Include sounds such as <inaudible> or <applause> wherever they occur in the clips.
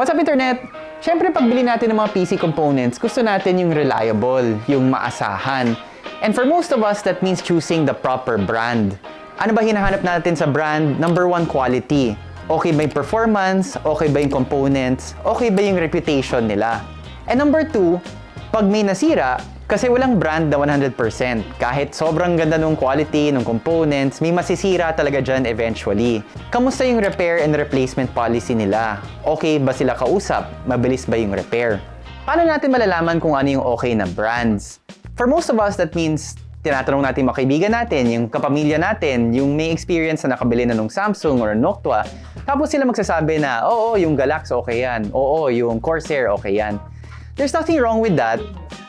What's up, Internet? Siyempre, pagbili natin ng mga PC components, gusto natin yung reliable, yung maasahan. And for most of us, that means choosing the proper brand. Ano ba hinahanap natin sa brand? Number one, quality. Okay ba yung performance? Okay ba yung components? Okay ba yung reputation nila? And number two, pag may nasira, kasi walang brand na 100%. Kahit sobrang ganda ng quality, ng components, may masisira talaga dyan eventually. Kamusta yung repair and replacement policy nila? Okay ba sila kausap? Mabilis ba yung repair? Paano natin malalaman kung ano yung okay na brands? For most of us, that means tinatanong natin mga kaibigan natin, yung kapamilya natin, yung may experience na nakabili na ng Samsung or Noctua. Tapos sila magsasabi na, oo, yung Galax okay yan. Oo, yung Corsair okay yan. There's nothing wrong with that,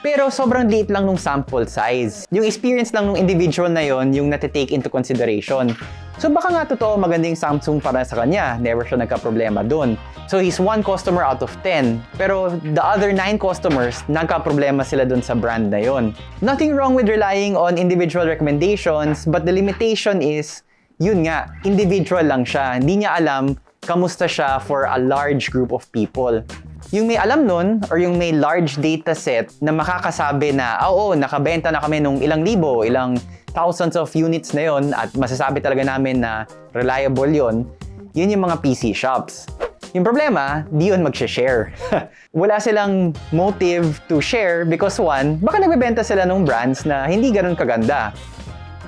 pero sobrang liit lang nung sample size. Yung experience lang nung individual na yon yung natitake into consideration. So baka nga totoo magandang Samsung para sa kanya, never siya nagka-problema dun. So he's one customer out of 10, pero the other 9 customers, nagka-problema sila dun sa brand na yon. Nothing wrong with relying on individual recommendations, but the limitation is, yun nga, individual lang siya. Hindi niya alam kamusta siya for a large group of people. Yung may alam nun, or yung may large data set na makakasabi na, "Ah, oo, nakabenta na kami nung ilang libo, ilang thousands of units na yon at masasabi talaga namin na reliable yon yun yung mga PC shops. Yung problema, di yun mag-share. <laughs> Wala silang motive to share because one, baka nagbebenta sila ng brands na hindi ganun kaganda.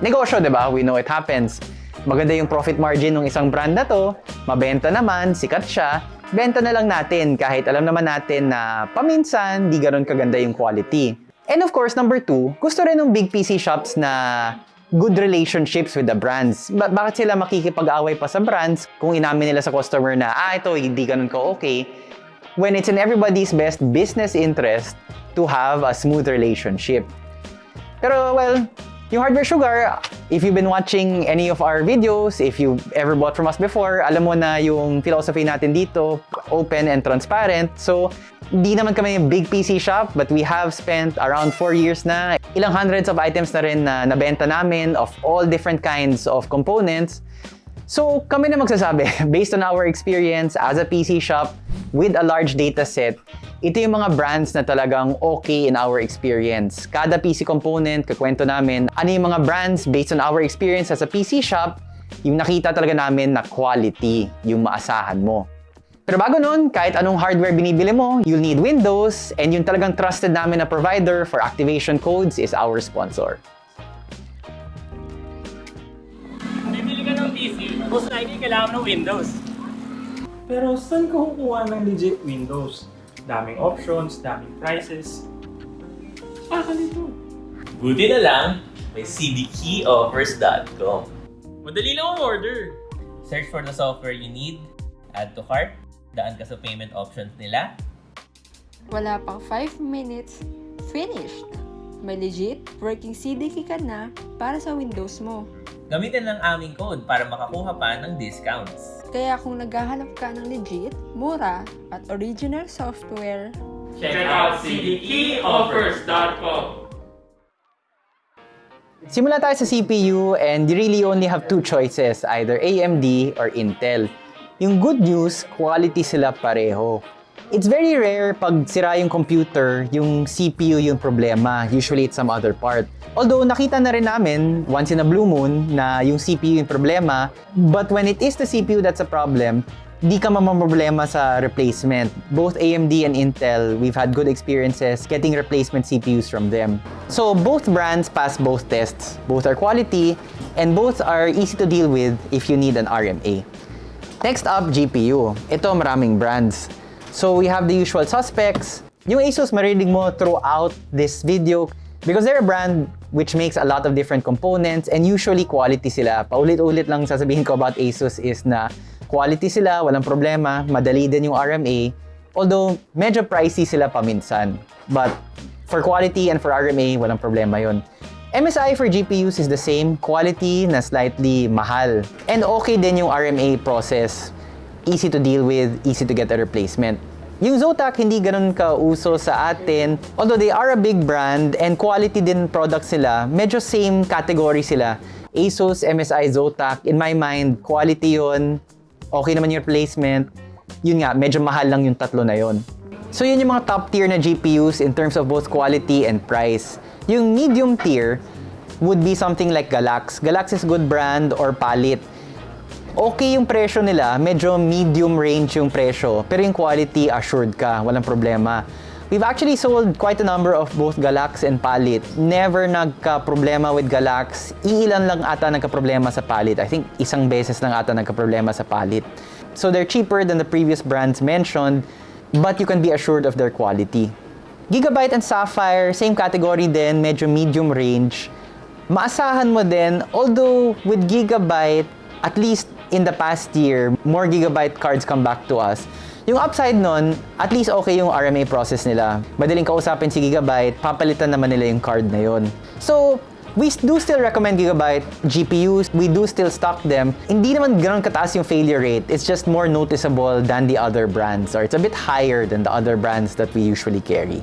Negosyo, di ba? We know it happens. Maganda yung profit margin ng isang brand na to, mabenta naman, sikat siya, benta na lang natin kahit alam naman natin na paminsan di ganun kaganda yung quality. And of course, number two, gusto rin ng big PC shops na good relationships with the brands. Ba- bakit sila makikipag-away pa sa brands kung inamin nila sa customer na, ah, ito, hindi ganun ka okay, when it's in everybody's best business interest to have a smooth relationship. Pero, well, yung Hardware Sugar, if you've been watching any of our videos, if you've ever bought from us before, alam mo na yung philosophy natin dito, open and transparent. So, di naman kami big PC shop, but we have spent around 4 years na. Ilang hundreds of items na rin na nabenta namin of all different kinds of components. So, kami na magsasabi, <laughs> based on our experience as a PC shop with a large data set, ito yung mga brands na talagang okay in our experience. Kada PC component, kakwento namin, ano yung mga brands based on our experience as a PC shop, yung nakita talaga namin na quality, yung maasahan mo. Pero bago nun, kahit anong hardware binibili mo, you'll need Windows, and yung talagang trusted namin na provider for activation codes is our sponsor. Bibili ka ng PC, most likely kailangan ng Windows. Pero saan ka kukuha ng legit Windows? Daming options, daming prices. Saka nito. Buti na lang, may cdkeyoffers.com. Madali lang ang order. Search for the software you need, add to cart, daan ka sa payment options nila, Wala pang 5 minutes, finished! May legit working CDK ka na para sa Windows mo. gamitin lang aming code para makakuha pa ng discounts. Kaya kung naghahanap ka ng legit, mura, at original software, Check out cdkeyoffers.com. Simula tayo sa CPU and you really only have two choices, either AMD or Intel. Yung good news, quality sila pareho. It's very rare pag sira yung computer, yung CPU yung problema. Usually it's some other part. Although nakita na rin namin once in a blue moon na yung CPU yung problema, but when it is the CPU that's a problem, di ka mamamroblema sa replacement. Both AMD and Intel, we've had good experiences getting replacement CPUs from them. So both brands pass both tests. Both are quality and both are easy to deal with if you need an RMA. Next up, GPU. Ito maraming brands. So we have the usual suspects. Yung Asus marinig mo throughout this video because they're a brand which makes a lot of different components and usually quality sila. Paulit-ulit lang sasabihin ko about Asus is na quality sila, walang problema, madali din yung RMA. Although medyo pricey sila paminsan. But for quality and for RMA, walang problema yon. MSI for GPUs is the same, quality na slightly mahal. And okay din yung RMA process. Easy to deal with, easy to get a replacement. Yung Zotac hindi ganun kauso sa atin. Although they are a big brand and quality din products sila, medyo same category sila. Asus, MSI, Zotac, in my mind, quality yon okay naman yung replacement. yun nga, medyo mahal lang yung tatlo na yon. So yun yung mga top tier na GPUs in terms of both quality and price. Yung medium tier would be something like Galax. Galax is good brand or Palit. Okay yung presyo nila, medyo medium range yung presyo, pero yung quality assured ka, walang problema. We've actually sold quite a number of both Galax and Palit. Never nagka-problema with Galax. Iilan lang ata nagka-problema sa Palit. I think isang beses lang ata nagka-problema sa Palit. So they're cheaper than the previous brands mentioned, but you can be assured of their quality. Gigabyte and Sapphire, same category din, medyo medium range. Maasahan mo din, although with Gigabyte, at least in the past year, more Gigabyte cards come back to us. Yung upside nun, at least okay yung RMA process nila. Madaling kausapin si Gigabyte, papalitan naman nila yung card na yon. So, we do still recommend Gigabyte GPUs. We do still stock them. Hindi naman ganun kataas yung failure rate. It's just more noticeable than the other brands or it's a bit higher than the other brands that we usually carry.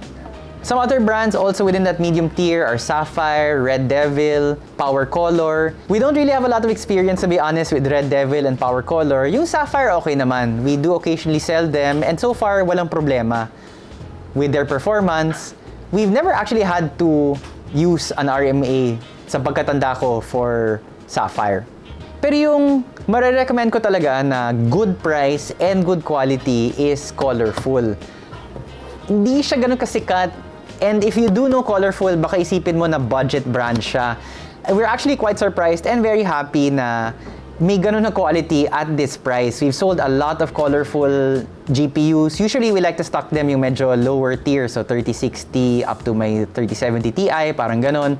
Some other brands also within that medium tier are Sapphire, Red Devil, Power Color. We don't really have a lot of experience to be honest with Red Devil and Power Color. Yung Sapphire okay naman. We do occasionally sell them and so far walang problema with their performance. We've never actually had to use an RMA sa pagkatanda ko for Sapphire. Pero yung marirecommend ko talaga na good price and good quality is Colorful. Hindi siya ganun kasikat and if you do know Colorful, baka isipin mo na budget brand siya. We're actually quite surprised and very happy na may ganun na quality at this price. We've sold a lot of colorful GPUs. Usually, we like to stock them yung medyo lower tier, so 3060 up to my 3070 Ti, parang ganun.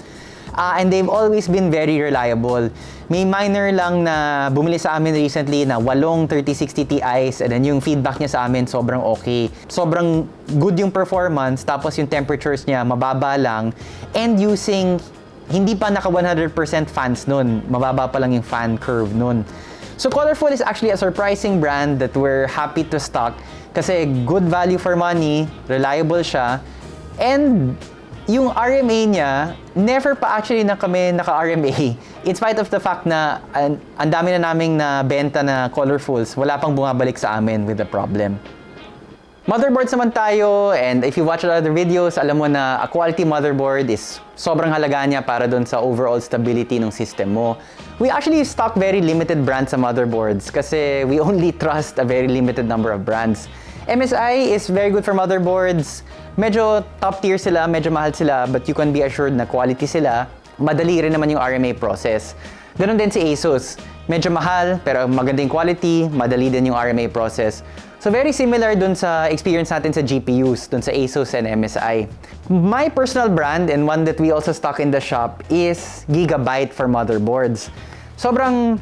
Ah, and they've always been very reliable. May miner lang na bumili sa amin recently na walong 3060 Ti's and then yung feedback niya sa amin sobrang okay. Sobrang good yung performance tapos yung temperatures niya mababa lang and using hindi pa naka 100% fans nun. Mababa pa lang yung fan curve nun. So Colorful is actually a surprising brand that we're happy to stock kasi good value for money, reliable siya, and yung RMA niya, never pa actually na kami naka-RMA. In spite of the fact na an, ang dami na naming na benta na colorfuls, wala pang bumabalik sa amin with the problem. Motherboards naman tayo, and if you watch other videos, alam mo na a quality motherboard is sobrang halaga niya para dun sa overall stability ng system mo. We actually stock very limited brands sa motherboards kasi we only <laughs> trust a very limited number of brands. MSI is very good for motherboards. Medyo top tier sila, medyo mahal sila, but you can be assured na quality sila. Madali rin naman yung RMA process. Ganon din si Asus. Medyo mahal, pero maganda quality, madali din yung RMA process. So very similar dun sa experience natin sa GPUs, dun sa Asus and MSI. My personal brand and one that we also stock in the shop is Gigabyte for motherboards. Sobrang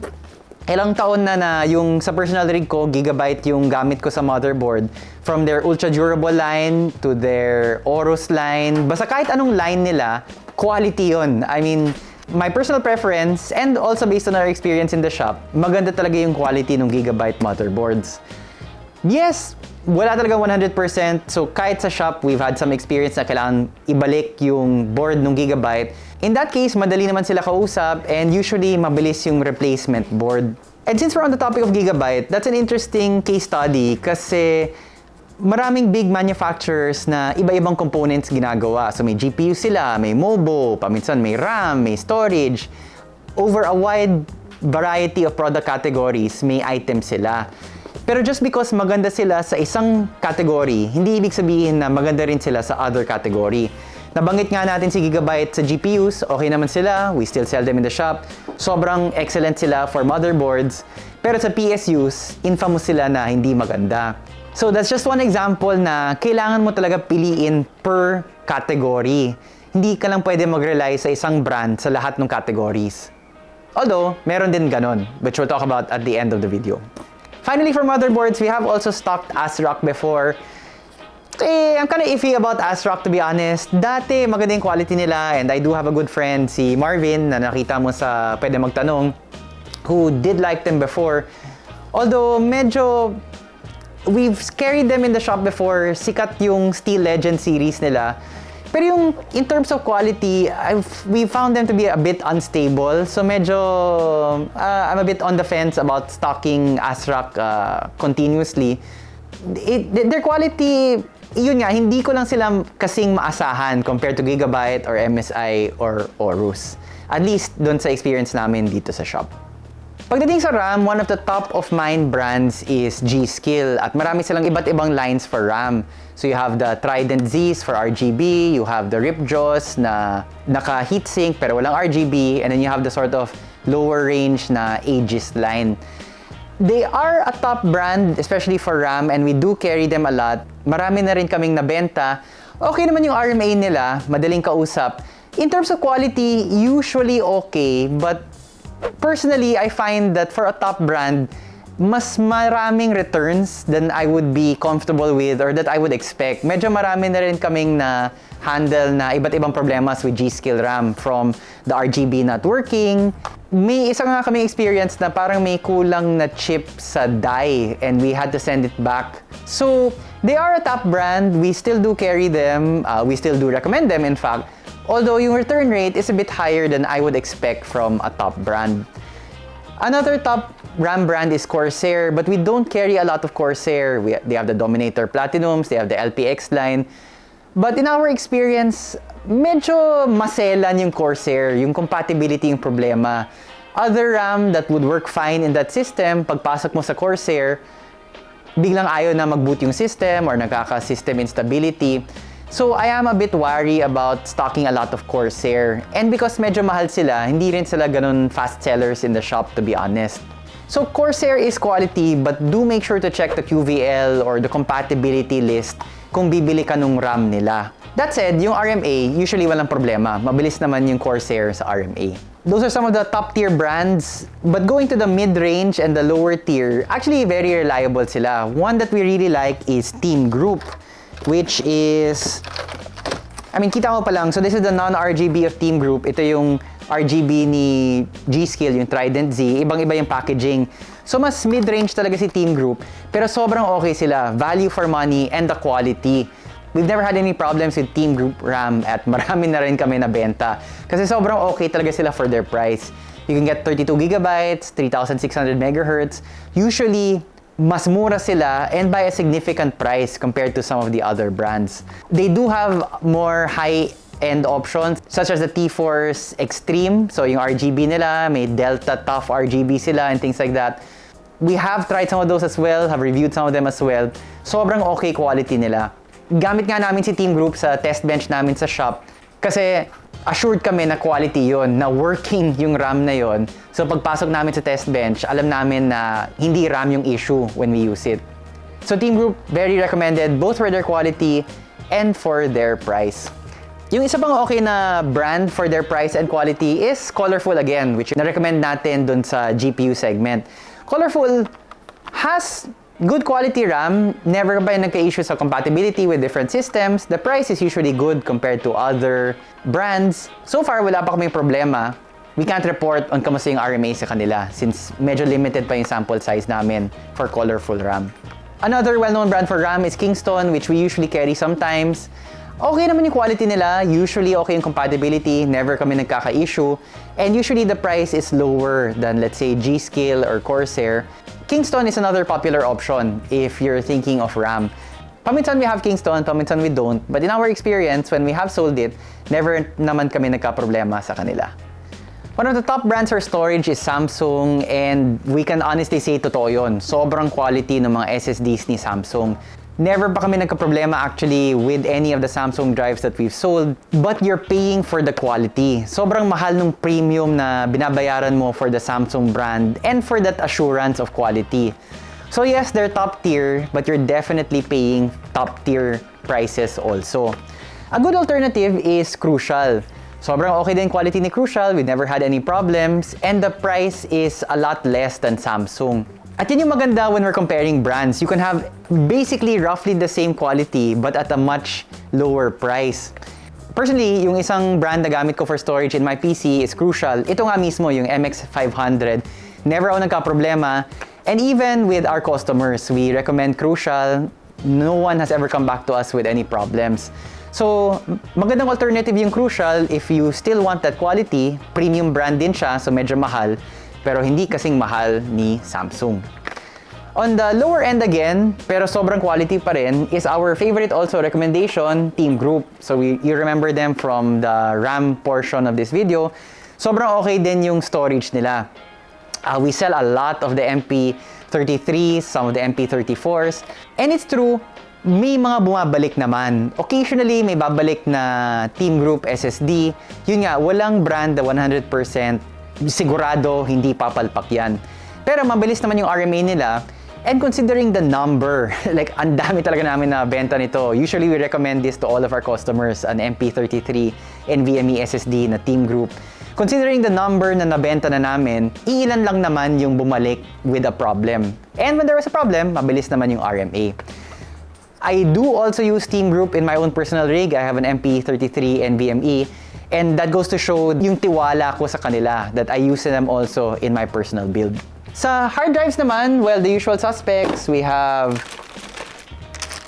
ilang taon na na yung sa personal rig ko, Gigabyte yung gamit ko sa motherboard. From their ultra durable line to their Aorus line, basta kahit anong line nila, quality yon. I mean, my personal preference and also based on our experience in the shop, maganda talaga yung quality ng Gigabyte motherboards. Yes, wala talaga 100%. So kahit sa shop, we've had some experience na kailangan ibalik yung board ng Gigabyte. In that case, madali naman sila kausap and usually mabilis yung replacement board. And since we're on the topic of Gigabyte, that's an interesting case study kasi maraming big manufacturers na iba-ibang components ginagawa. So may GPU sila, may MOBO, paminsan may RAM, may storage. Over a wide variety of product categories, may items sila. Pero just because maganda sila sa isang category, hindi ibig sabihin na maganda rin sila sa other category. Nabanggit nga natin si Gigabyte sa GPUs, okay naman sila, we still sell them in the shop. Sobrang excellent sila for motherboards. Pero sa PSUs, infamous sila na hindi maganda. So that's just one example na kailangan mo talaga piliin per category. Hindi ka lang pwede mag-rely sa isang brand sa lahat ng categories. Although, meron din ganon, which we'll talk about at the end of the video. Finally, for motherboards, we have also stocked ASRock before. Eh, I'm kind of iffy about ASRock to be honest. Dati, maganda quality nila and I do have a good friend, si Marvin, na nakita mo sa Pwede Magtanong, who did like them before. Although, medyo we've carried them in the shop before. Sikat yung Steel Legend series nila. Pero yung in terms of quality, I've, we found them to be a bit unstable. So medyo uh, I'm a bit on the fence about stocking ASRock uh, continuously. it, their quality, yun nga, hindi ko lang sila kasing maasahan compared to Gigabyte or MSI or Aorus. At least doon sa experience namin dito sa shop. Pagdating sa RAM, one of the top of mind brands is G-Skill at marami silang iba't ibang lines for RAM. So you have the Trident Zs for RGB, you have the Ripjaws na naka heatsink pero walang RGB, and then you have the sort of lower range na Aegis line. They are a top brand, especially for RAM, and we do carry them a lot. Marami na rin kaming nabenta. Okay naman yung RMA nila, madaling kausap. In terms of quality, usually okay, but personally, I find that for a top brand, mas maraming returns than I would be comfortable with or that I would expect. Medyo marami na rin kaming na handle na iba't ibang problemas with G-Skill RAM from the RGB not working. May isa nga kami experience na parang may kulang na chip sa die and we had to send it back. So, they are a top brand. We still do carry them. Uh, we still do recommend them, in fact. Although yung return rate is a bit higher than I would expect from a top brand. Another top RAM brand is Corsair, but we don't carry a lot of Corsair. We, they have the Dominator Platinums, they have the LPX line. But in our experience, medyo maselan yung Corsair, yung compatibility yung problema. Other RAM that would work fine in that system, pagpasok mo sa Corsair, biglang ayaw na mag-boot yung system or nagkaka-system instability. So I am a bit wary about stocking a lot of Corsair. And because medyo mahal sila, hindi rin sila ganun fast sellers in the shop to be honest. So Corsair is quality but do make sure to check the QVL or the compatibility list kung bibili ka nung RAM nila. That said, yung RMA, usually walang problema. Mabilis naman yung Corsair sa RMA. Those are some of the top tier brands. But going to the mid-range and the lower tier, actually very reliable sila. One that we really like is Team Group, which is I mean, kita mo pa lang. So this is the non-RGB of Team Group. Ito yung RGB ni G-Skill, yung Trident Z. Ibang-iba yung packaging. So mas mid-range talaga si Team Group. Pero sobrang okay sila. Value for money and the quality. We've never had any problems with Team Group RAM at <laughs> marami na rin kami na benta. Kasi sobrang okay talaga sila for their price. You can get 32 gigabytes, 3600 megahertz. Usually, mas mura sila and by a significant price compared to some of the other brands. They do have more high-end options such as the T-Force Extreme. So yung RGB nila, may Delta Tough RGB sila and things like that. We have tried some of those as well, have reviewed some of them as well. Sobrang okay quality nila. Gamit nga namin si Team Group sa test bench namin sa shop kasi assured kami na quality yon na working <laughs> yung RAM na yon. So pagpasok namin sa test bench, alam namin na hindi RAM yung issue when we use it. So Team Group, very recommended both for their quality and for their price. Yung isa pang okay na brand for their price and quality is Colorful again, which na-recommend natin dun sa GPU segment. Colorful has good quality RAM, never yung nagka-issue sa compatibility with different systems. The price is usually good compared to other brands. So far, wala pa kaming problema. We can't report on kamusta yung RMA sa kanila since medyo limited pa yung sample size namin for colorful RAM. Another well-known brand for RAM is Kingston, which we usually carry sometimes. Okay naman yung quality nila, usually okay yung compatibility, never kami nagkaka-issue, and usually the price is lower than let's say G-Skill or Corsair. Kingston is another popular option if you're thinking of RAM. Paminsan we have Kingston, paminsan we don't, but in our experience, when we have sold it, never naman kami nagka-problema sa kanila. One of the top brands for storage is Samsung and we can honestly say totoo yun. Sobrang quality ng mga SSDs ni Samsung. Never pa kami nagka-problema actually with any of the Samsung drives that we've sold. But you're paying for the quality. Sobrang mahal nung premium na binabayaran mo for the Samsung brand and for that assurance of quality. So yes, they're top tier, but you're definitely paying top tier prices also. A good alternative is Crucial. Sobrang okay din quality ni Crucial, we never had any problems, and the price is a lot less than Samsung. At yun yung maganda when we're comparing brands. You can have basically roughly the same quality but at a much lower price. Personally, yung isang brand na gamit ko for storage in my PC is Crucial. Ito nga mismo, yung MX500. Never ako nagka-problema. And even with our customers, we recommend Crucial. No one has ever come back to us with any problems. So, magandang alternative yung Crucial if you still want that quality. Premium brand din siya, so medyo mahal pero hindi kasing mahal ni Samsung. On the lower end again, pero sobrang quality pa rin, is our favorite also recommendation, Team Group. So we, you remember them from the RAM portion of this video. Sobrang okay din yung storage nila. Uh, we sell a lot of the MP33s, some of the MP34s. And it's true, may mga bumabalik naman. Occasionally, may babalik na Team Group SSD. Yun nga, walang brand na 100% sigurado hindi papalpak yan. Pero mabilis naman yung RMA nila. And considering the number, <laughs> like ang dami talaga namin na benta nito. Usually we recommend this to all of our customers, an MP33 NVMe SSD na Team Group. Considering the number na nabenta na namin, iilan lang naman yung bumalik with a problem. And when there was a problem, mabilis naman yung RMA. I do also use Team Group in my own personal rig. I have an MP33 NVMe. And that goes to show yung tiwala ko sa kanila that I use them also in my personal build. Sa hard drives naman, well, the usual suspects, we have,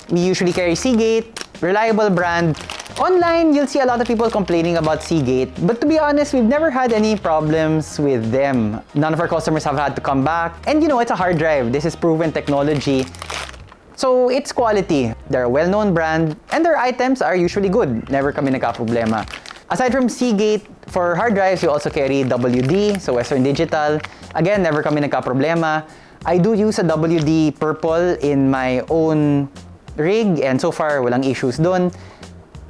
we usually carry Seagate, reliable brand. Online, you'll see a lot of people complaining about Seagate, but to be honest, we've never had any problems with them. None of our customers have had to come back. And you know, it's a hard drive. This is proven technology. So, it's quality. They're a well-known brand, and their items are usually good. Never kami nagka-problema. Aside from Seagate, for hard drives, we also carry WD, so Western Digital. Again, never kami nagka-problema. I do use a WD Purple in my own rig, and so far, walang issues dun.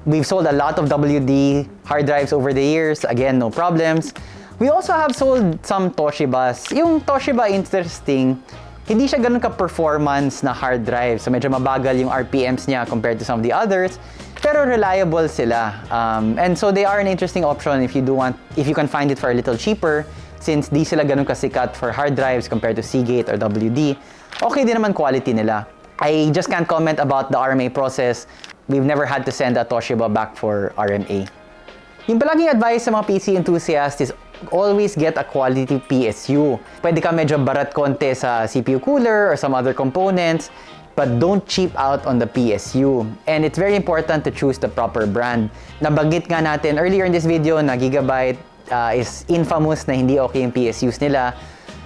We've sold a lot of WD hard drives over the years. Again, no problems. We also have sold some Toshibas. Yung Toshiba, interesting, hindi siya ganun ka-performance na hard drive. So medyo mabagal yung RPMs niya compared to some of the others. Pero reliable sila. Um, and so they are an interesting option if you do want, if you can find it for a little cheaper since di sila ganun kasikat for hard drives compared to Seagate or WD. Okay din naman quality nila. I just can't comment about the RMA process. We've never had to send a Toshiba back for RMA. Yung palaging advice sa mga PC enthusiasts is always get a quality PSU. Pwede ka medyo barat konti sa CPU cooler or some other components, but don't cheap out on the PSU. And it's very important to choose the proper brand. Nabanggit nga natin earlier in this video na Gigabyte uh, is infamous na hindi okay yung PSUs nila.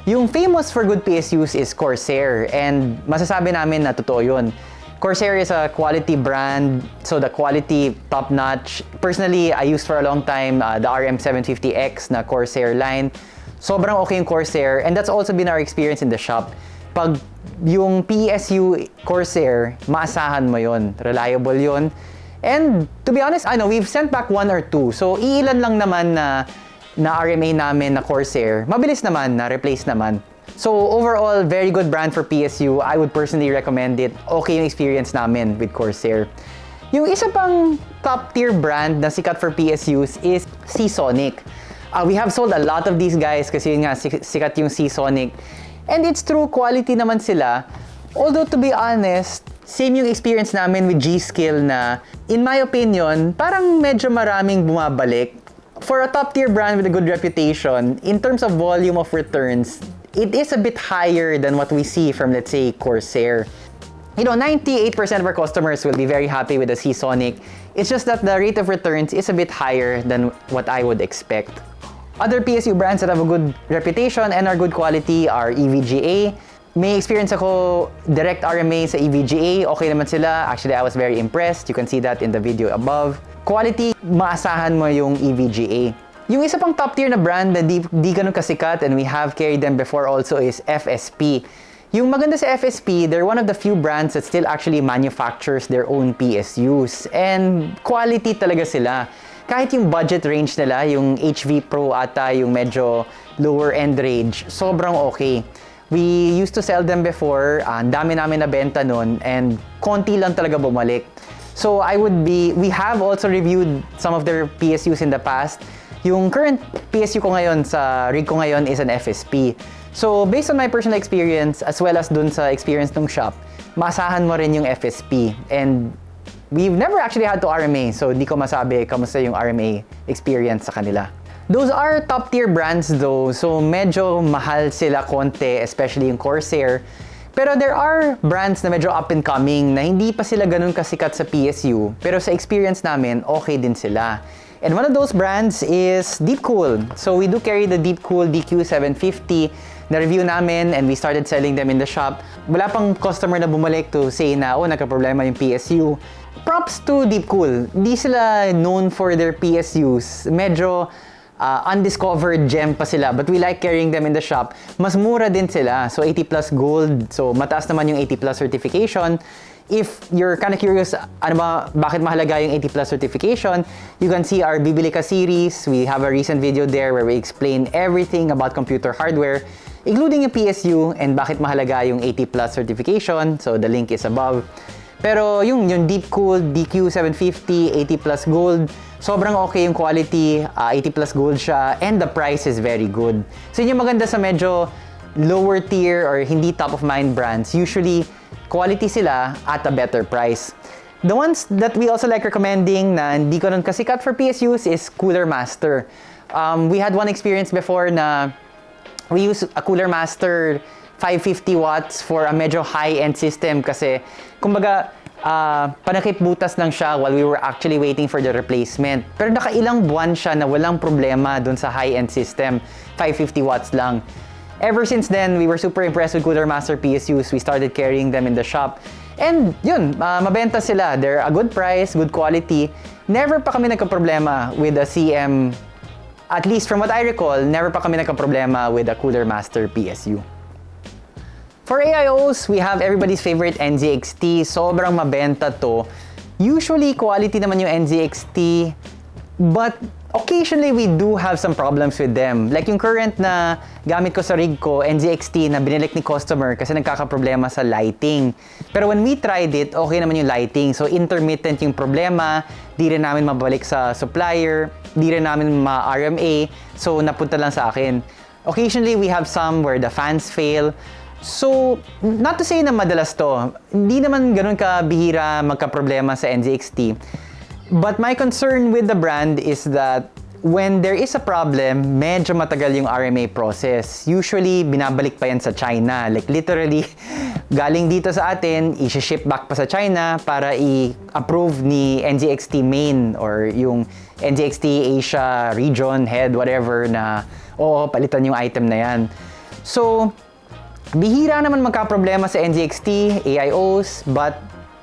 Yung famous for good PSUs is Corsair and masasabi namin na totoo yun. Corsair is a quality brand, so the quality top-notch. Personally, I used for a long time uh, the RM750X na Corsair line. Sobrang okay yung Corsair and that's also been our experience in the shop. Pag yung PSU Corsair, maasahan mo yon, reliable yon. And to be honest, know we've sent back one or two. So iilan lang naman na na RMA namin na Corsair. Mabilis naman na replace naman. So overall, very good brand for PSU. I would personally recommend it. Okay yung experience namin with Corsair. Yung isa pang top tier brand na sikat for PSUs is Seasonic. Uh, we have sold a lot of these guys kasi yun nga sik- sikat yung Seasonic. And it's true, quality naman sila. Although to be honest, same yung experience namin with G-Skill na, in my opinion, parang medyo maraming bumabalik. For a top tier brand with a good reputation, in terms of volume of returns, it is a bit higher than what we see from, let's say, Corsair. You know, 98% of our customers will be very happy with the Seasonic. It's just that the rate of returns is a bit higher than what I would expect. Other PSU brands that have a good reputation and are good quality are EVGA. May experience ako direct RMA sa EVGA. Okay naman sila. Actually, I was very impressed. You can see that in the video above. Quality, maasahan mo yung EVGA. Yung isa pang top tier na brand na di, di ganun kasikat and we have carried them before also is FSP. Yung maganda sa FSP, they're one of the few brands that still actually manufactures their own PSUs. And quality talaga sila. Kahit yung budget range nila, yung HV Pro ata, yung medyo lower end range, sobrang okay. We used to sell them before, ah, ang dami namin nabenta nun, and konti lang talaga bumalik. So I would be, we have also reviewed some of their PSUs in the past. Yung current PSU ko ngayon sa rig ko ngayon is an FSP. So based on my personal experience as well as dun sa experience ng shop, maasahan mo rin yung FSP. And we've never actually had to RMA, so di ko masabi kamusta yung RMA experience sa kanila. Those are top tier brands though, so medyo mahal sila konti, especially yung Corsair. Pero there are brands na medyo up and coming na hindi pa sila ganun kasikat sa PSU, pero sa experience namin, okay din sila. And one of those brands is Deepcool. So we do carry the Deepcool DQ750 na review namin and we started selling them in the shop. Wala pang customer na bumalik to say na, oh, nagka-problema yung PSU. Props to Deepcool. Di sila known for their PSUs. Medyo uh, undiscovered gem pa sila but we like carrying them in the shop. Mas mura din sila. So 80 plus gold. So mataas naman yung 80 plus certification. If you're kind of curious, ano ba, bakit mahalaga yung 80 plus certification, you can see our Bibili Ka series. We have a recent video there where we explain everything about computer hardware, including yung PSU and bakit mahalaga yung 80 plus certification. So the link is above. Pero yung, yung Deepcool DQ750, 80 plus gold, sobrang okay yung quality, uh, 80 plus gold siya, and the price is very good. So yun yung maganda sa medyo lower tier or hindi top of mind brands. Usually, quality sila at a better price. The ones that we also like recommending na hindi ko nun kasikat for PSUs is Cooler Master. Um, we had one experience before na we use a Cooler Master 550 watts for a medyo high-end system kasi kumbaga uh, panakip butas lang siya while we were actually waiting for the replacement. Pero nakailang buwan siya na walang problema dun sa high-end system. 550 watts lang. Ever since then, we were super impressed with Cooler Master PSUs. We started carrying them in the shop. And yun, uh, mabenta sila. They're a good price, good quality. Never pa kami nagka-problema with a CM, at least from what I recall, never pa kami nagka-problema with a Cooler Master PSU. For AIOs, we have everybody's favorite NZXT. Sobrang mabenta to. Usually, quality naman yung NZXT. But occasionally, we do have some problems with them. Like yung current na gamit ko sa rig ko, NZXT, na binilik ni customer kasi nagkakaproblema sa lighting. Pero when we tried it, okay naman yung lighting. So intermittent yung problema, di rin namin mabalik sa supplier, di rin namin ma-RMA, so napunta lang sa akin. Occasionally, we have some where the fans fail. So, not to say na madalas to, hindi naman ganun kabihira magka-problema sa NZXT. But my concern with the brand is that when there is a problem, medyo matagal yung RMA process. Usually, binabalik pa yan sa China. Like literally, <laughs> galing dito sa atin, i-ship back pa sa China para i-approve ni NZXT main or yung NZXT Asia region head, whatever na, oo, palitan yung item na yan. So, bihira naman magka-problema sa NZXT, AIOs, but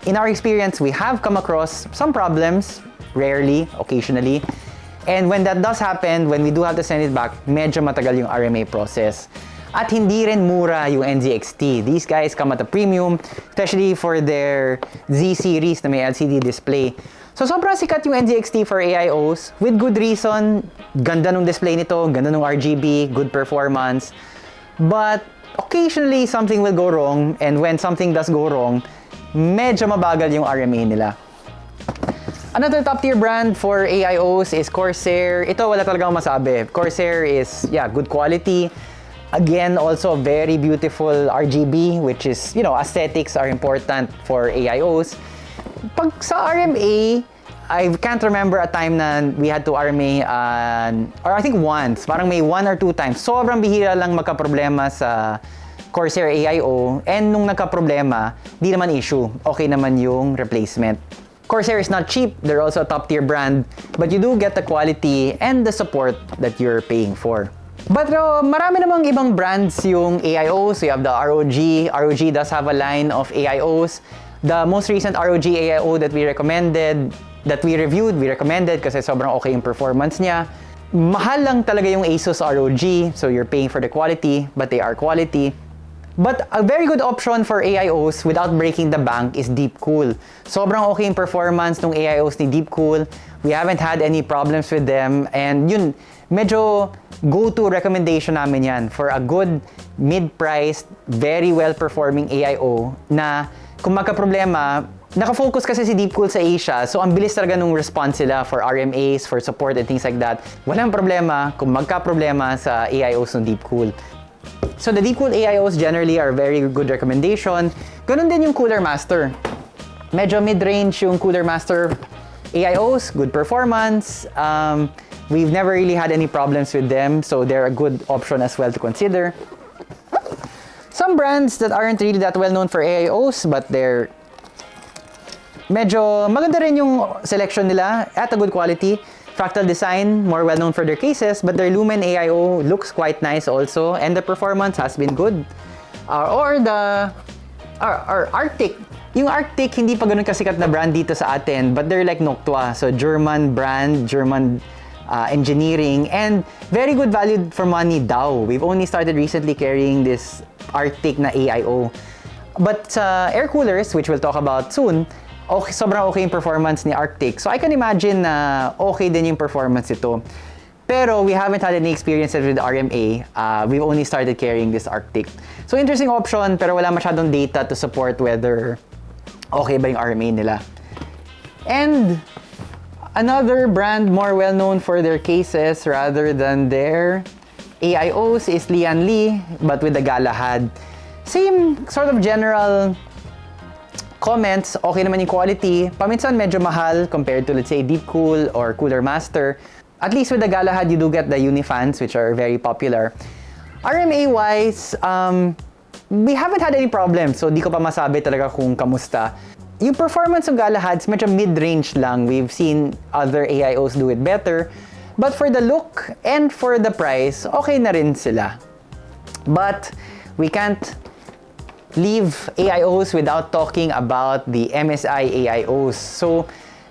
in our experience, we have come across some problems, rarely, occasionally. And when that does happen, when we do have to send it back, medyo matagal yung RMA process. At hindi rin mura yung NZXT. These guys come at a premium, especially for their Z series na may LCD display. So sobrang sikat yung NZXT for AIOs with good reason. Ganda ng display nito, ganda ng RGB, good performance. But occasionally something will go wrong and when something does go wrong, medyo mabagal yung RMA nila. Another top tier brand for AIOs is Corsair. Ito wala talagang masabi. Corsair is yeah, good quality. Again, also very beautiful RGB which is, you know, aesthetics are important for AIOs. Pag sa RMA, I can't remember a time na we had to RMA, uh, or I think once, parang may one or two times. Sobrang bihira lang magka-problema sa Corsair AIO. And nung nagka-problema, di naman issue. Okay naman yung replacement. Corsair is not cheap. They're also a top tier brand. But you do get the quality and the support that you're paying for. But uh, marami namang ibang brands yung AIOs. You have the ROG. ROG does have a line of AIOs. The most recent ROG AIO that we recommended, that we reviewed, we recommended kasi sobrang okay yung performance niya. Mahal lang talaga yung Asus ROG, so you're paying for the quality, but they are quality. But a very good option for AIOs without breaking the bank is Deepcool. Sobrang okay yung performance ng AIOs ni Deepcool. We haven't had any problems with them. And yun, medyo go-to recommendation namin yan for a good mid-priced, very well-performing AIO na kung magka-problema, Naka-focus kasi si Deepcool sa Asia, so ang bilis talaga nung response sila for RMAs, for support and things like that. Walang problema kung magka-problema sa AIOs ng Deepcool. So the Deepcool AIOs generally are very good recommendation. Ganun din yung Cooler Master. Medyo mid-range yung Cooler Master AIOs, good performance. Um, we've never really had any problems with them, so they're a good option as well to consider. Some brands that aren't really that well known for AIOs, but they're medyo maganda rin yung selection nila at a good quality. Fractal Design, more well known for their cases, but their Lumen AIO looks quite nice also, and the performance has been good. Uh, or the or, or Arctic. Yung Arctic, hindi pa ganun kasikat na brand dito sa atin, but they're like Noctua. So, German brand, German uh, engineering, and very good value for money daw. We've only started recently carrying this Arctic na AIO. But sa air coolers, which we'll talk about soon, okay, sobrang okay yung performance ni Arctic. So I can imagine na okay din yung performance ito. Pero we haven't had any experiences with RMA. Uh, we've only started carrying this Arctic. So interesting option, pero wala masyadong data to support whether okay ba yung RMA nila. And another brand more well known for their cases rather than their AIOs is Lian Li, but with the Galahad. Same sort of general comments, okay naman yung quality. Paminsan medyo mahal compared to let's say Deep Cool or Cooler Master. At least with the Galahad, you do get the Unifans, which are very popular. RMA-wise, um, we haven't had any problems, so di ko pa masabi talaga kung kamusta. Yung performance ng Galahads, medyo mid-range lang. We've seen other AIOs do it better. But for the look and for the price, okay na rin sila. But we can't leave AIOs without talking about the MSI AIOs. So,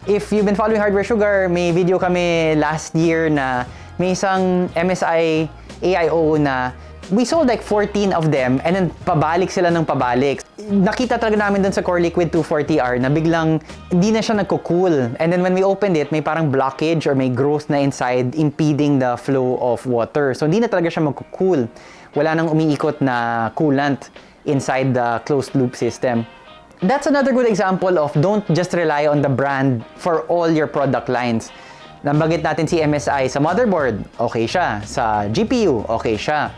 if you've been following Hardware Sugar, may video kami last year na may isang MSI AIO na we sold like 14 of them and then pabalik sila ng pabalik. Nakita talaga namin dun sa Core Liquid 240R na biglang hindi na siya nagko-cool. And then when we opened it, may parang blockage or may growth na inside impeding the flow of water. So hindi na talaga siya magko-cool. Wala nang umiikot na coolant inside the closed loop system. That's another good example of don't just rely on the brand for all your product lines. Nabagit natin si MSI sa motherboard, okay siya. Sa GPU, okay siya.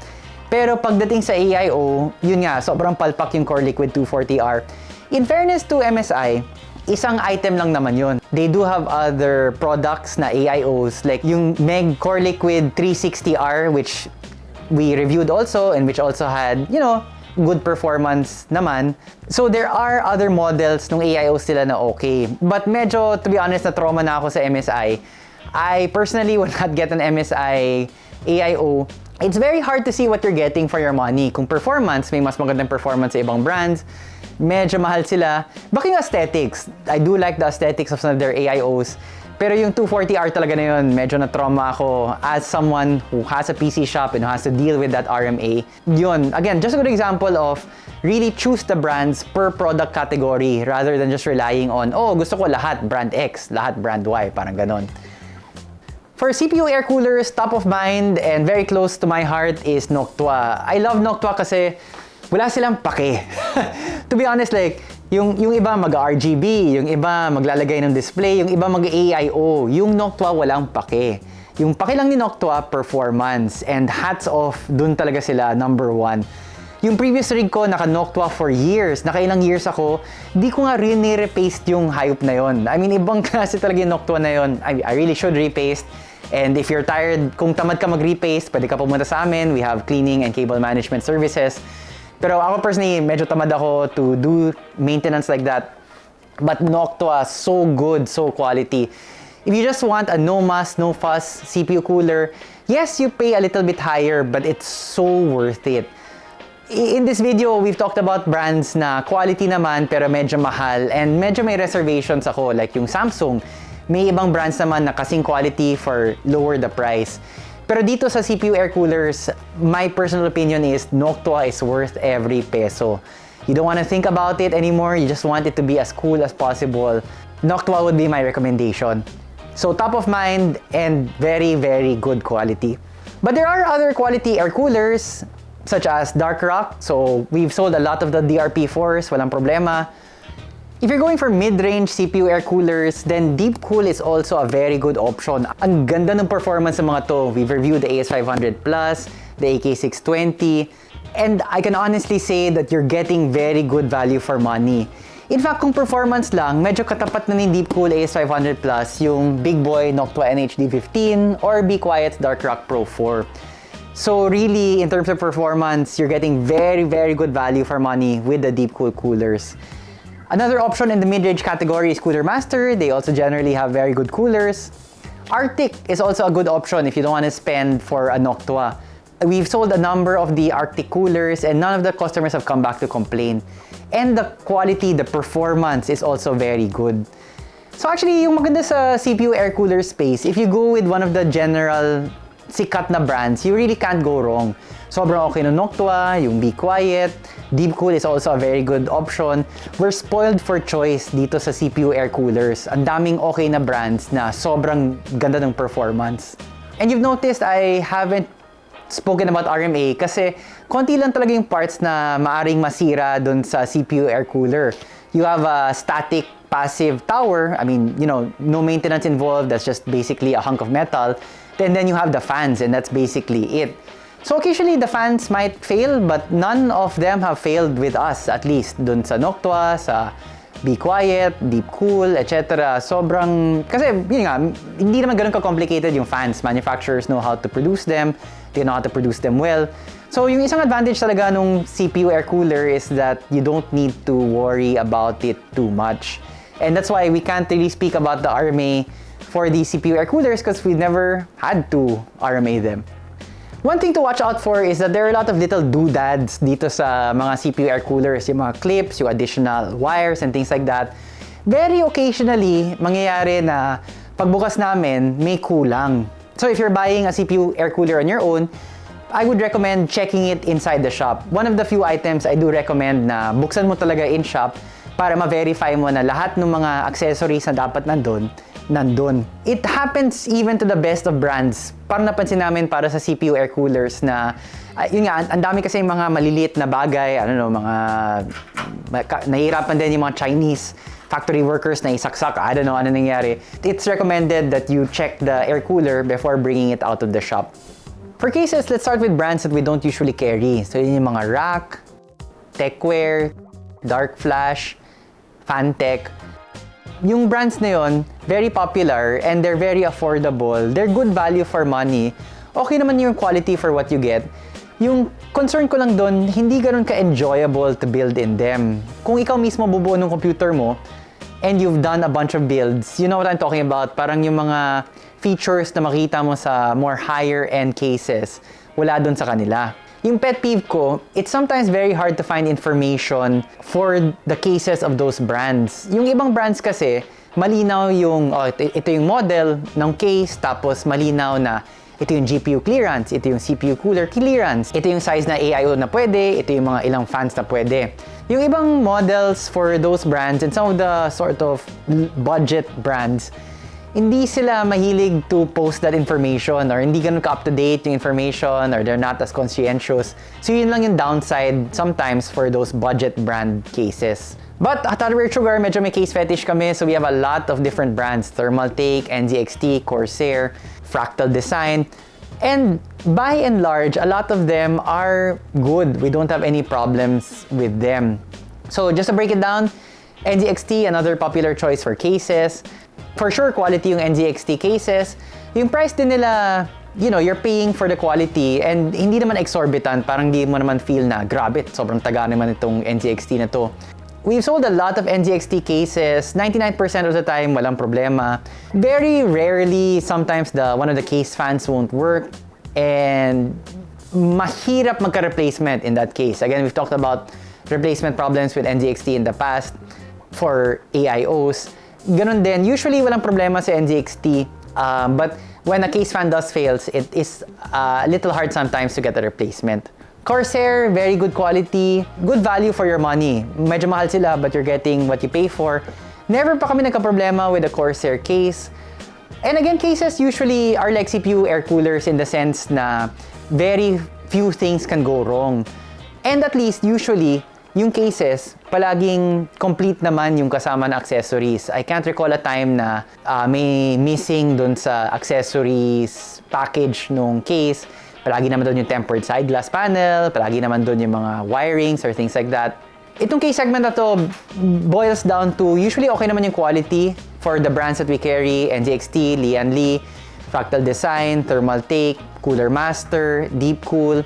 Pero pagdating sa AIO, yun nga, sobrang palpak yung Core Liquid 240R. In fairness to MSI, isang item lang naman yun. They do have other products na AIOs like yung Meg Core Liquid 360R which we reviewed also and which also had, you know, good performance naman. So there are other models nung AIOs sila na okay. But medyo, to be honest, na trauma na ako sa MSI. I personally would not get an MSI AIO. It's very hard to see what you're getting for your money. Kung performance, may mas magandang performance sa ibang brands. Medyo mahal sila. Baka yung aesthetics. I do like the aesthetics of some of their AIOs. Pero yung 240R talaga na yun, medyo na-trauma ako as someone who has a PC shop and has to deal with that RMA. Yun, again, just a good example of really choose the brands per product category rather than just relying on, oh, gusto ko lahat brand X, lahat brand Y, parang ganon. For CPU air coolers, top of mind and very close to my heart is Noctua. I love Noctua kasi wala silang pake. <laughs> to be honest, like, yung, yung iba mag-RGB, yung iba maglalagay ng display, yung iba mag-AIO. Yung Noctua walang pake. Yung pake lang ni Noctua, performance. And hats off, dun talaga sila, number one. Yung previous rig ko, naka Noctua for years. Nakailang years ako, di ko nga rin repaste yung hype na yon. I mean, ibang <laughs> klase talaga yung Noctua na yon. I, I really should repaste. And if you're tired, kung tamad ka mag-repaste, pwede ka pumunta sa amin. We have cleaning and cable management services. Pero ako personally, medyo tamad ako to do maintenance like that. But Noctua, so good, so quality. If you just want a no muss, no fuss CPU cooler, yes, you pay a little bit higher, but it's so worth it. In this video, we've talked about brands na quality naman pero medyo mahal and medyo may reservations ako like yung Samsung. May ibang brands naman na kasing quality for lower the price. Pero dito sa CPU air coolers, my personal opinion is Noctua is worth every peso. You don't want to think about it anymore, you just want it to be as cool as possible. Noctua would be my recommendation. So top of mind and very, very good quality. But there are other quality air coolers such as Dark Rock. So we've sold a lot of the DRP4s, walang problema. If you're going for mid-range CPU air coolers, then Deep Cool is also a very good option. Ang ganda ng performance ng mga to. We've reviewed the AS500 Plus, the AK620, and I can honestly say that you're getting very good value for money. In fact, kung performance lang, medyo katapat na ni Deep Cool AS500 Plus yung Big Boy Noctua NHD15 or Be Quiet Dark Rock Pro 4. So really, in terms of performance, you're getting very, very good value for money with the Deep Cool coolers. Another option in the mid-range category is Cooler Master. They also generally have very good coolers. Arctic is also a good option if you don't want to spend for a Noctua. We've sold a number of the Arctic coolers and none of the customers have come back to complain. And the quality, the performance is also very good. So actually, yung maganda sa CPU air cooler space, if you go with one of the general sikat na brands, you really can't go wrong. Sobrang okay ng Noctua, yung Be Quiet, Deep Cool is also a very good option. We're spoiled for choice dito sa CPU air coolers. Ang daming okay na brands na sobrang ganda ng performance. And you've noticed I haven't spoken about RMA kasi konti lang talaga yung parts na maaring masira dun sa CPU air cooler. You have a static passive tower, I mean, you know, no maintenance involved, that's just basically a hunk of metal. Then then you have the fans and that's basically it. So occasionally the fans might fail but none of them have failed with us at least dun sa Noctua, sa Be Quiet, Deep Cool, etc. Sobrang, kasi yun nga, hindi naman ganun ka-complicated yung fans. Manufacturers know how to produce them, they know how to produce them well. So yung isang advantage talaga nung CPU air cooler is that you don't need to worry about it too much. And that's why we can't really speak about the RMA for the CPU air coolers because we've never had to RMA them. One thing to watch out for is that there are a lot of little doodads dito sa mga CPU air coolers, yung mga clips, yung additional wires and things like that. Very occasionally, mangyayari na pagbukas namin, may kulang. So if you're buying a CPU air cooler on your own, I would recommend checking it inside the shop. One of the few items I do recommend na buksan mo talaga in shop para ma-verify mo na lahat ng mga accessories na dapat nandun, nandun. It happens even to the best of brands. Parang napansin namin para sa CPU air coolers na, uh, yun nga, ang dami kasi mga maliliit na bagay, ano no, mga, nahihirapan din yung mga Chinese factory workers na isaksak, I don't know ano nangyari. It's recommended that you check the air cooler before bringing it out of the shop. For cases, let's start with brands that we don't usually carry. So yun yung mga Rack, Techwear, Dark Flash, Fantech. Yung brands na yun, very popular and they're very affordable. They're good value for money. Okay naman yung quality for what you get. Yung concern ko lang doon, hindi ganun ka-enjoyable to build in them. Kung ikaw mismo bubuo ng computer mo, and you've done a bunch of builds, you know what I'm talking about? Parang yung mga features na makita mo sa more higher end cases, wala doon sa kanila. Yung pet peeve ko, it's sometimes very hard to find information for the cases of those brands. Yung ibang brands kasi, malinaw yung, oh, ito, ito yung model ng case, tapos malinaw na ito yung GPU clearance, ito yung CPU cooler clearance, ito yung size na AIO na pwede, ito yung mga ilang fans na pwede. Yung ibang models for those brands and some of the sort of budget brands, hindi sila mahilig to post that information or hindi ganun ka-up-to-date yung information or they're not as conscientious. So yun lang yung downside sometimes for those budget brand cases. But at Hardware Sugar, medyo may case fetish kami so we have a lot of different brands. Thermaltake, NZXT, Corsair, Fractal Design. And by and large, a lot of them are good. We don't have any problems with them. So just to break it down, NZXT, another popular choice for cases. For sure, quality yung NZXT cases. Yung price din nila, you know, you're paying for the quality and hindi naman exorbitant. Parang di mo naman feel na, grabe, sobrang taga naman itong NZXT na to. We've sold a lot of NZXT cases. 99% of the time, walang problema. Very rarely, sometimes the one of the case fans won't work. And mahirap magka-replacement in that case. Again, we've talked about replacement problems with NZXT in the past for AIOs. Ganon din, usually walang problema sa NZXT. Um, but when a case fan does fails, it is uh, a little hard sometimes to get a replacement. Corsair, very good quality, good value for your money. Medyo mahal sila but you're getting what you pay for. Never pa kami nagka-problema with the Corsair case. And again, cases usually are like CPU air coolers in the sense na very few things can go wrong. And at least usually, yung cases, palaging complete naman yung kasama na accessories. I can't recall a time na uh, may missing dun sa accessories package nung case. Palagi naman doon yung tempered side glass panel, palagi naman doon yung mga wirings or things like that. Itong case segment na to boils down to usually okay naman yung quality for the brands that we carry, NZXT, Lian Li, Fractal Design, Thermaltake, Cooler Master, Deep Cool.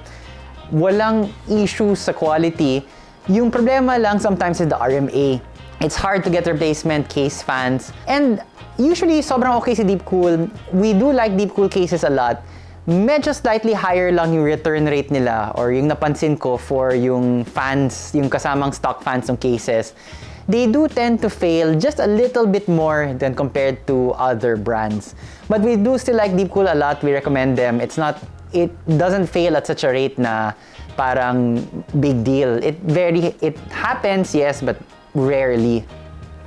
Walang issues sa quality. Yung problema lang sometimes is the RMA. It's hard to get replacement case fans. And usually, sobrang okay si Deepcool. We do like Deepcool cases a lot. Medyo slightly higher lang yung return rate nila or yung napansin ko for yung fans, yung kasamang stock fans ng cases. They do tend to fail just a little bit more than compared to other brands. But we do still like Deepcool a lot. We recommend them. It's not, it doesn't fail at such a rate na parang big deal. It very, it happens, yes, but rarely.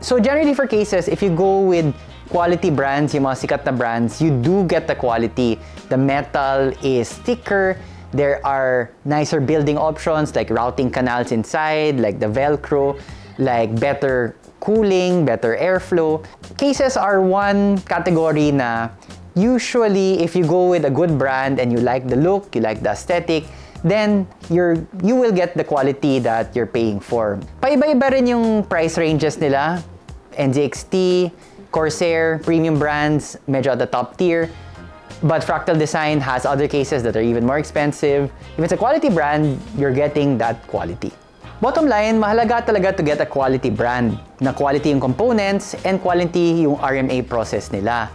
So generally for cases, if you go with quality brands, yung mga sikat na brands, you do get the quality. The metal is thicker. There are nicer building options like routing canals inside, like the Velcro, like better cooling, better airflow. Cases are one category na usually if you go with a good brand and you like the look, you like the aesthetic, then you're, you will get the quality that you're paying for. Paiba-iba rin yung price ranges nila. NZXT, Corsair, premium brands, medyo at the top tier. But Fractal Design has other cases that are even more expensive. If it's a quality brand, you're getting that quality. Bottom line, mahalaga talaga to get a quality brand. Na quality yung components and quality yung RMA process nila.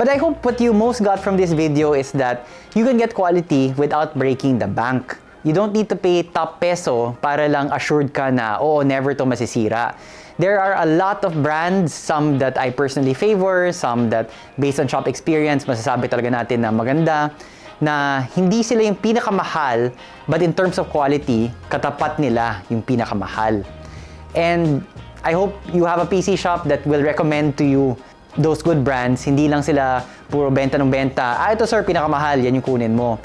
But I hope what you most got from this video is that you can get quality without breaking the bank. You don't need to pay top peso para lang assured ka na, oo, never to masisira. There are a lot of brands, some that I personally favor, some that based on shop experience, masasabi talaga natin na maganda, na hindi sila yung pinakamahal, but in terms of quality, katapat nila yung pinakamahal. And I hope you have a PC shop that will recommend to you those good brands. Hindi lang sila puro benta ng benta. Ah, ito sir, pinakamahal, yan yung kunin mo.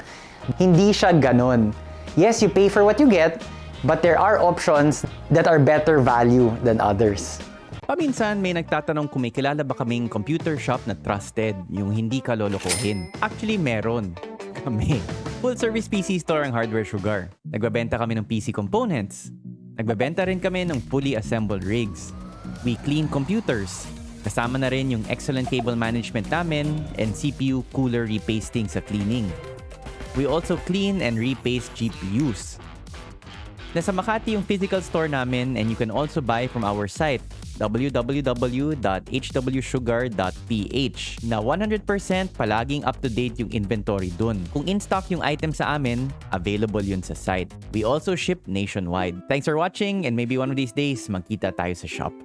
Hindi siya ganon. Yes, you pay for what you get, but there are options that are better value than others. Paminsan may nagtatanong kung may kilala ba kaming computer shop na trusted, yung hindi ka lolokohin. Actually, meron. <laughs> Kami. Full service PC store ang Hardware Sugar. Nagbabenta kami ng PC components. Nagbabenta rin kami ng fully assembled rigs. We clean computers. Kasama na rin yung excellent cable management namin and CPU cooler repasting sa cleaning. We also clean and repaste GPUs. Nasa Makati yung physical store namin and you can also buy from our site www.hwsugar.ph na 100% palaging up-to-date yung inventory dun. Kung in-stock yung item sa amin, available yun sa site. We also ship nationwide. Thanks for watching and maybe one of these days magkita tayo sa shop.